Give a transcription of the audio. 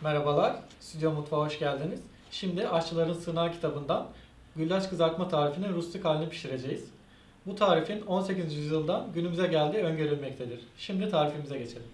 Merhabalar, Stüdyo Mutfağı hoş geldiniz. Şimdi Aşçıların Sığınağı kitabından güllaç kızartma tarifinin rustik halini pişireceğiz. Bu tarifin 18. yüzyıldan günümüze geldiği öngörülmektedir. Şimdi tarifimize geçelim.